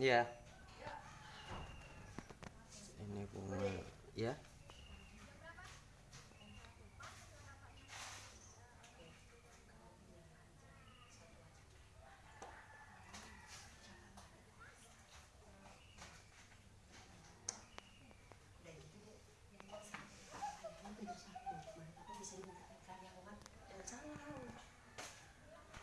Iya. Ini bunga ya.